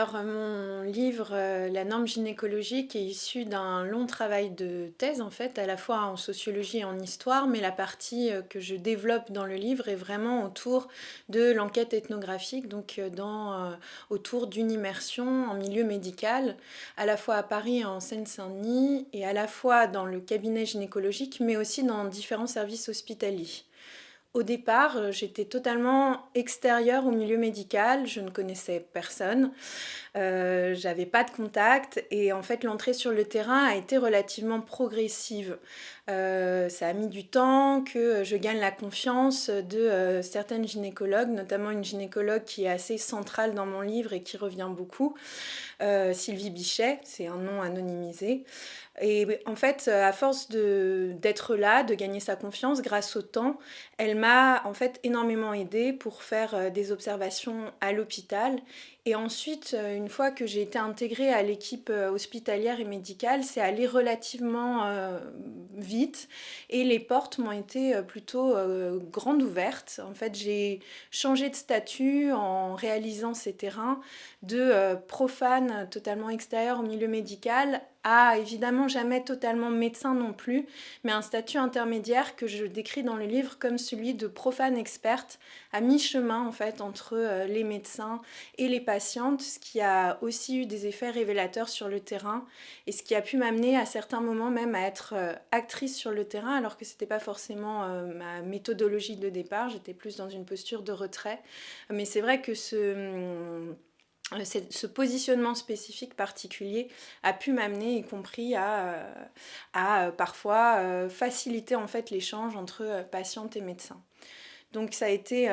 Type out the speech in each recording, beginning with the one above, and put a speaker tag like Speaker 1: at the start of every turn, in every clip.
Speaker 1: Alors, euh, mon livre, euh, La norme gynécologique, est issu d'un long travail de thèse, en fait, à la fois en sociologie et en histoire, mais la partie euh, que je développe dans le livre est vraiment autour de l'enquête ethnographique, donc autour d'une immersion en milieu médical, à la fois à Paris et en Seine-Saint-Denis, et à la fois dans le cabinet gynécologique, mais aussi dans différents services hospitaliers. Au départ, euh, j'étais totalement extérieure au milieu médical, je ne connaissais personne, euh, j'avais pas de contact et en fait l'entrée sur le terrain a été relativement progressive. Euh, ça a mis du temps que je gagne la confiance de certaines gynécologues, notamment une gynécologue qui est assez centrale dans mon livre et qui revient beaucoup, Sylvie Bichet, c'est un nom anonymisé. Et en fait, à force d'être là, de gagner sa confiance grâce au temps, elle m'a en fait énormément aidée pour faire euh, des observations à l'hôpital. Et ensuite, euh, une fois que j'ai été intégrée à l'équipe euh, hospitalière et médicale, c'est allé relativement vite et les portes m'ont été plutôt grandes ouvertes. En fait, j'ai changé de statut en réalisant ces terrains de profane totalement extérieur au milieu médical à évidemment jamais totalement médecin non plus, mais un statut intermédiaire que je décris dans le livre comme celui de profane experte, à mi-chemin en fait entre euh, les médecins et les patientes, ce qui a aussi eu des effets révélateurs sur le terrain et ce qui a pu m'amener à certains moments même à être euh, actrice sur le terrain alors que c'était pas forcément euh, ma méthodologie de départ, j'étais plus dans une posture de retrait. Mais c'est vrai que ce hum, ce positionnement spécifique particulier a pu m'amener, y compris à, euh, euh, parfois faciliter en fait l'échange entre patientes et médecins. Donc ça a été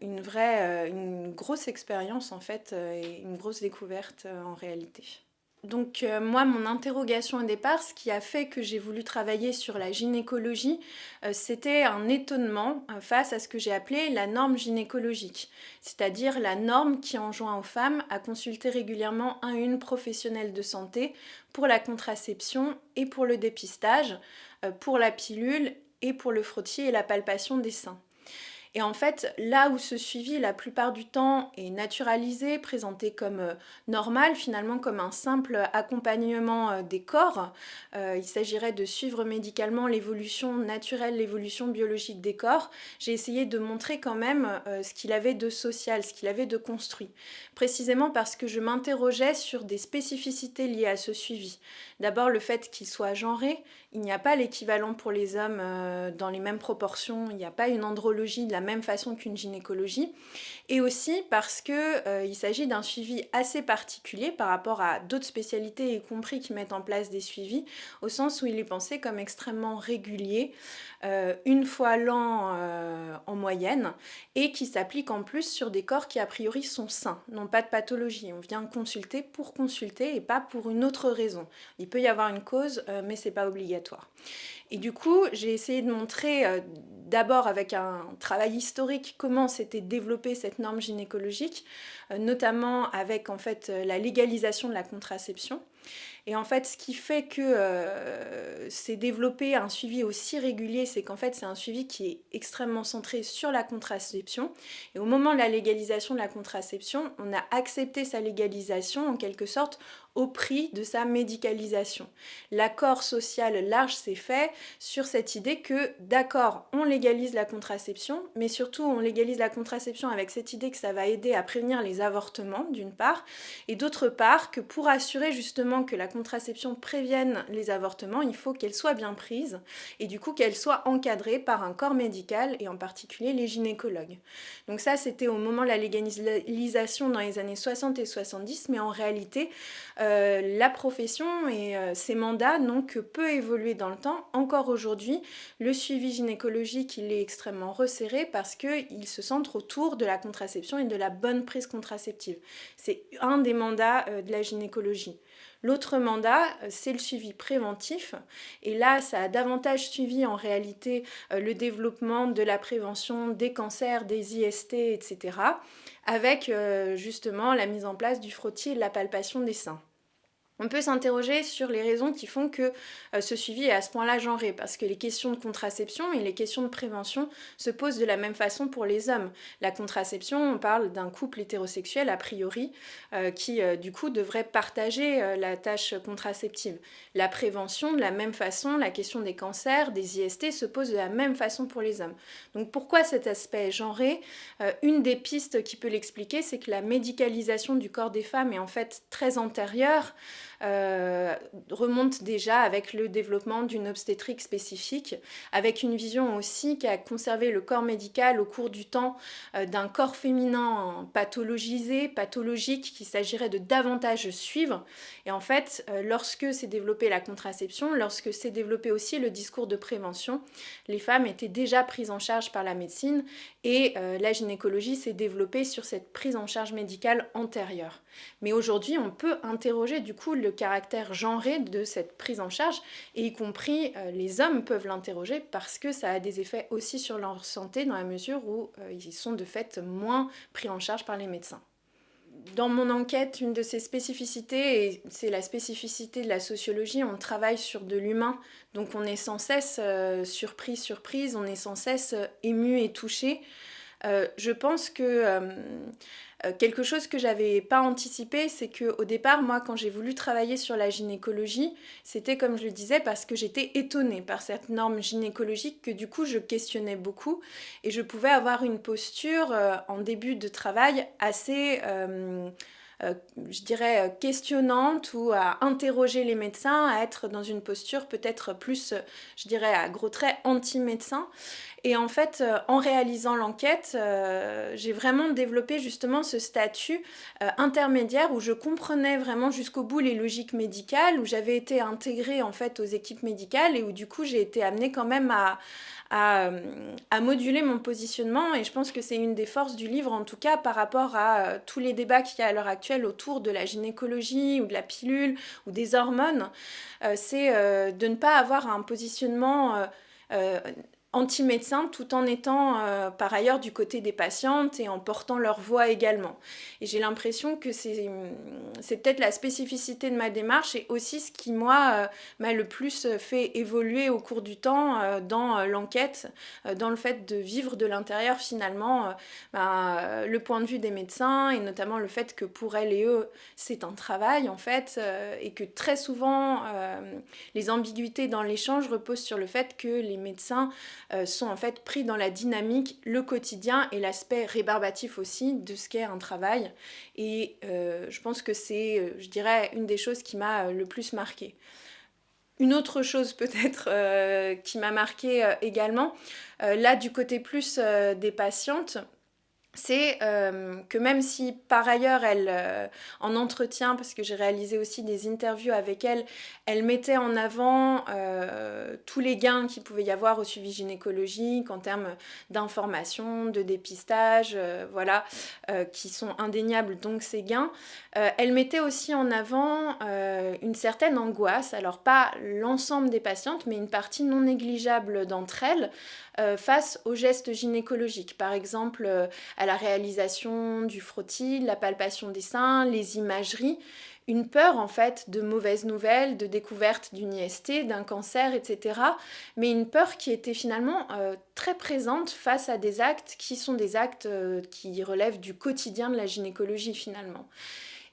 Speaker 1: une vraie, une grosse expérience en fait et une grosse découverte en réalité. Donc euh, moi, mon interrogation au départ, ce qui a fait que j'ai voulu travailler sur la gynécologie, euh, c'était un étonnement euh, face à ce que j'ai appelé la norme gynécologique, c'est-à-dire la norme qui enjoint aux femmes à consulter régulièrement un une professionnelle de santé pour la contraception et pour le dépistage, pour la pilule et pour le frottis et la palpation des seins. Et en fait, là où ce suivi, la plupart du temps, est naturalisé, présenté comme euh, normal, finalement comme un simple accompagnement euh, des corps, euh, il s'agirait de suivre médicalement l'évolution naturelle, l'évolution biologique des corps, j'ai essayé de montrer quand même ce qu'il avait de social, ce qu'il avait de construit. Précisément parce que je m'interrogeais sur des spécificités liées à ce suivi. D'abord le fait qu'il soit genré, il n'y a pas l'équivalent pour les hommes dans les mêmes proportions, il n'y a pas une andrologie de la même façon qu'une gynécologie, et aussi parce qu'il euh, il s'agit d'un suivi assez particulier par rapport à d'autres spécialités, y compris qui mettent en place des suivis, au sens où il est pensé comme extrêmement régulier, euh, une fois l'an euh, en moyenne, et qui s'applique en plus sur des corps qui a priori sont sains, n'ont pas de pathologie. On vient consulter pour consulter et pas pour une autre raison. Il peut y avoir une cause, mais c'est pas obligatoire. Et du coup, j'ai essayé de montrer d'abord avec un travail historique comment s'était développée cette norme gynécologique, euh, notamment avec en fait euh, la légalisation de la contraception. Et en fait, ce qui fait que euh, c'est développé un suivi aussi régulier, c'est qu'en fait, c'est un suivi qui est extrêmement centré sur la contraception. Et au moment de la légalisation de la contraception, on a accepté sa légalisation en quelque sorte au prix de sa médicalisation. L'accord social large s'est fait sur cette idée que, d'accord, on légalise la contraception, mais surtout on légalise la contraception avec cette idée que ça va aider à prévenir les avortements, d'une part, et d'autre part, que pour assurer justement que la contraception prévienne les avortements, il faut qu'elle soit bien prise, et du coup qu'elle soit encadrée par un corps médical, et en particulier les gynécologues. Donc ça, c'était au moment de la légalisation dans les années 60 et 70, mais en réalité, la profession et euh, ses mandats n'ont que peu évolué dans le temps. Encore aujourd'hui, le suivi gynécologique, il est extrêmement resserré parce qu'il se centre autour de la contraception et de la bonne prise contraceptive. C'est un des mandats euh, de la gynécologie. L'autre mandat, c'est le suivi préventif. Et là, ça a davantage suivi en réalité le développement de la prévention des cancers, des IST, etc. avec justement la mise en place du frottis et de la palpation des seins. On peut s'interroger sur les raisons qui font que euh, ce suivi est à ce point-là genré, parce que les questions de contraception et les questions de prévention se posent de la même façon pour les hommes. La contraception, on parle d'un couple hétérosexuel a priori, euh, qui euh, du coup devrait partager la tâche contraceptive. La prévention, de la même façon, la question des cancers, des IST se pose de la même façon pour les hommes. Donc pourquoi cet aspect genré? Une des pistes qui peut l'expliquer, c'est que la médicalisation du corps des femmes est en fait très antérieure euh, remonte déjà avec le développement d'une obstétrique spécifique, avec une vision aussi qui a conservé le corps médical au cours du temps euh, d'un corps féminin pathologisé, pathologique, qu'il s'agirait de davantage suivre. Et en fait, euh, lorsque s'est développée la contraception, lorsque s'est développé aussi le discours de prévention, les femmes étaient déjà prises en charge par la médecine et la gynécologie s'est développée sur cette prise en charge médicale antérieure. Mais aujourd'hui, on peut interroger du coup le caractère genré de cette prise en charge, et y compris euh, les hommes peuvent l'interroger parce que ça a des effets aussi sur leur santé dans la mesure où euh, ils sont de fait moins pris en charge par les médecins. Dans mon enquête, une de ces spécificités, et c'est la spécificité de la sociologie, on travaille sur de l'humain, donc on est sans cesse euh, surpris, surprise, on est sans cesse ému et touché. Je pense que euh, quelque chose que j'avais pas anticipé, c'est que au départ, moi, quand j'ai voulu travailler sur la gynécologie, c'était comme je le disais parce que j'étais étonnée par cette norme gynécologique que du coup je questionnais beaucoup. Et je pouvais avoir une posture euh, en début de travail assez euh, je dirais, questionnante ou à interroger les médecins, à être dans une posture peut-être plus, je dirais, à gros traits anti-médecin. Et en fait, euh, en réalisant l'enquête, euh, j'ai vraiment développé justement ce statut euh, intermédiaire où je comprenais vraiment jusqu'au bout les logiques médicales, où j'avais été intégrée en fait aux équipes médicales et où du coup j'ai été amenée quand même à, à, moduler mon positionnement. Et je pense que c'est une des forces du livre, en tout cas par rapport à tous les débats qu'il y a à l'heure actuelle autour de la gynécologie ou de la pilule ou des hormones, c'est de ne pas avoir un positionnement anti-médecin tout en étant euh, par ailleurs du côté des patientes et en portant leur voix également. Et j'ai l'impression que c'est peut-être la spécificité de ma démarche et aussi ce qui, moi, euh, m'a le plus fait évoluer au cours du temps euh, dans l'enquête, dans le fait de vivre de l'intérieur finalement ben, le point de vue des médecins et notamment le fait que pour elles et eux, c'est un travail en fait et que très souvent les ambiguïtés dans l'échange reposent sur le fait que les médecins sont en fait pris dans la dynamique, le quotidien et l'aspect rébarbatif aussi de ce qu'est un travail. Et euh, je pense que c'est, euh, je dirais, une des choses qui m'a le plus marqué. Une autre chose peut-être qui m'a marqué également, là du côté plus des patientes, c'est euh, que même si par ailleurs elle, euh, en entretien, parce que j'ai réalisé aussi des interviews avec elle, elle mettait en avant euh, tous les gains qu'il pouvait y avoir au suivi gynécologique en termes d'information, de dépistage, voilà, qui sont indéniables donc ces gains. elle mettait aussi en avant une certaine angoisse, alors pas l'ensemble des patientes, mais une partie non négligeable d'entre elles, face aux gestes gynécologiques. Par exemple, à la réalisation du frottis, la palpation des seins, les imageries, une peur en fait de mauvaises nouvelles, de découverte d'une IST, d'un cancer, etc. Mais une peur qui était finalement euh, très présente face à des actes qui sont des actes euh, qui relèvent du quotidien de la gynécologie finalement.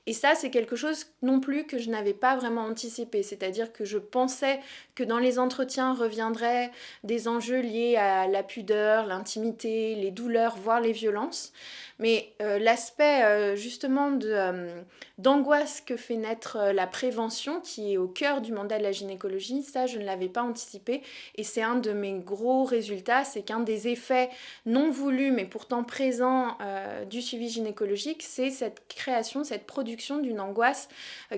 Speaker 1: Et ça, c'est quelque chose non plus que je n'avais pas vraiment anticipé. C'est-à-dire que je pensais que dans les entretiens reviendraient des enjeux liés à la pudeur, l'intimité, les douleurs, voire les violences. Mais euh, l'aspect euh, justement euh, d'angoisse que fait naître la prévention, qui est au cœur du mandat de la gynécologie, ça je ne l'avais pas anticipé. Et c'est un de mes gros résultats, c'est qu'un des effets non voulus mais pourtant présents du suivi gynécologique, c'est cette création, cette production d'une angoisse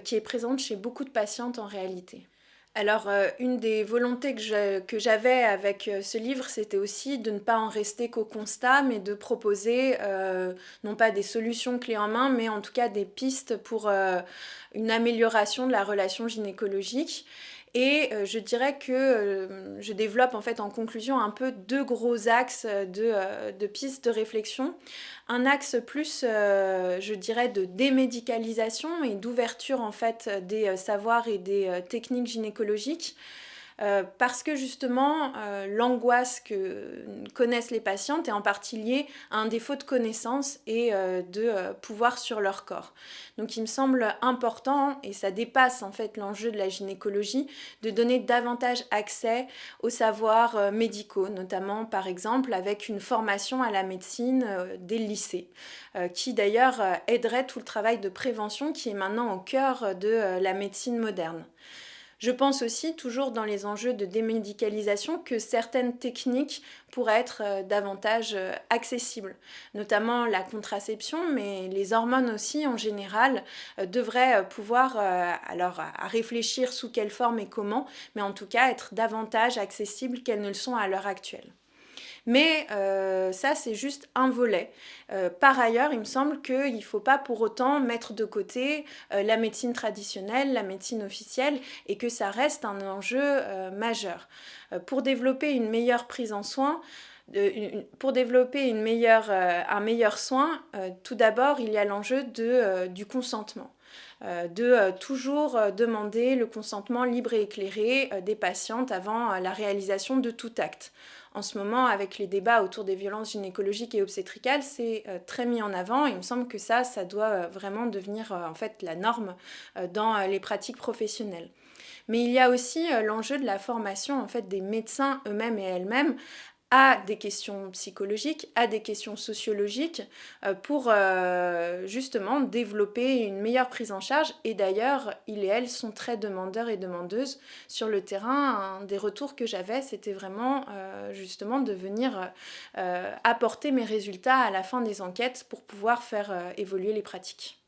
Speaker 1: qui est présente chez beaucoup de patientes en réalité. Alors, euh, une des volontés que j'avais avec euh, ce livre, c'était aussi de ne pas en rester qu'au constat, mais de proposer euh, non pas des solutions clés en main, mais en tout cas des pistes pour une amélioration de la relation gynécologique. Et je dirais que je développe en fait en conclusion un peu deux gros axes de, de pistes de réflexion. Un axe plus, je dirais, de démédicalisation et d'ouverture en fait des savoirs et des techniques gynécologiques. Euh, parce que justement euh, l'angoisse que connaissent les patientes est en partie liée à un défaut de connaissance et euh, de pouvoir sur leur corps. Donc il me semble important, et ça dépasse en fait l'enjeu de la gynécologie, de donner davantage accès aux savoirs médicaux, notamment par exemple avec une formation à la médecine dès le lycée, qui d'ailleurs aiderait tout le travail de prévention qui est maintenant au cœur de la médecine moderne. Je pense aussi, toujours dans les enjeux de démédicalisation, que certaines techniques pourraient être euh, davantage euh, accessibles, notamment la contraception, mais les hormones aussi en général euh, devraient pouvoir, alors réfléchir sous quelle forme et comment, mais en tout cas être davantage accessibles qu'elles ne le sont à l'heure actuelle. Mais euh, ça, c'est juste un volet. Euh, par ailleurs, il me semble qu'il ne faut pas pour autant mettre de côté euh, la médecine traditionnelle, la médecine officielle, et que ça reste un enjeu majeur. pour développer une meilleure prise en soin, pour développer une meilleure, un meilleur soin, tout d'abord, il y a l'enjeu du consentement. De toujours demander le consentement libre et éclairé des patientes avant la réalisation de tout acte en ce moment, avec les débats autour des violences gynécologiques et obstétricales, c'est euh, très mis en avant. Il me semble que ça, ça doit euh, vraiment devenir euh, en fait la norme dans les pratiques professionnelles. Mais il y a aussi l'enjeu de la formation en fait des médecins eux-mêmes et elles-mêmes à des questions psychologiques, à des questions sociologiques, euh, pour euh, justement développer une meilleure prise en charge. Et d'ailleurs, ils et elles sont très demandeurs et demandeuses sur le terrain. Un des retours que j'avais, c'était vraiment euh, justement de venir apporter mes résultats à la fin des enquêtes pour pouvoir faire évoluer les pratiques.